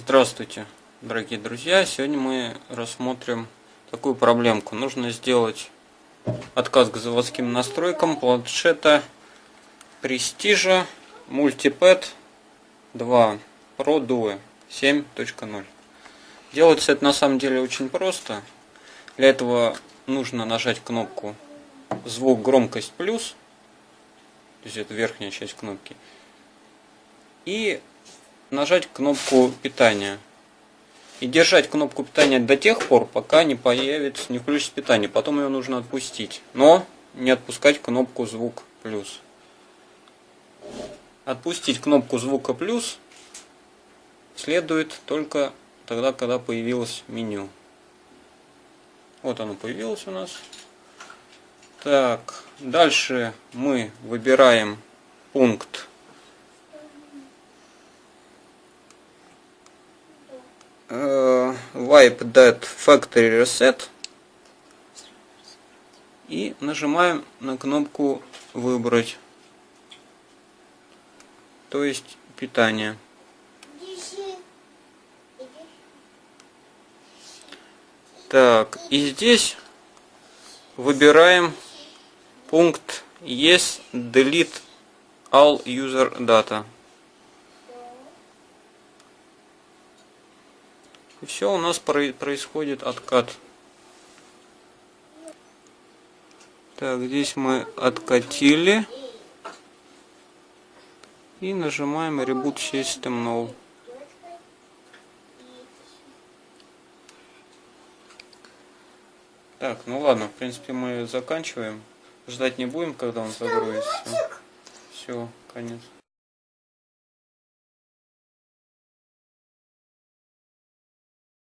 Здравствуйте, дорогие друзья! Сегодня мы рассмотрим такую проблемку. Нужно сделать отказ к заводским настройкам планшета Prestige Multipad 2 Pro Duo 7.0. Делается это на самом деле очень просто. Для этого нужно нажать кнопку звук громкость плюс, то есть это верхняя часть кнопки, и нажать кнопку питания. И держать кнопку питания до тех пор, пока не появится, не включится питание. Потом ее нужно отпустить. Но не отпускать кнопку звук плюс. Отпустить кнопку звука плюс следует только тогда, когда появилось меню. Вот оно появилось у нас. Так, дальше мы выбираем пункт wipe that factory reset. И нажимаем на кнопку выбрать то есть питание. Так и здесь выбираем пункт yes delete all user data И все, у нас происходит откат. Так, здесь мы откатили. И нажимаем Reboot System Null. Так, ну ладно, в принципе мы заканчиваем. Ждать не будем, когда он загрузится. Все, конец.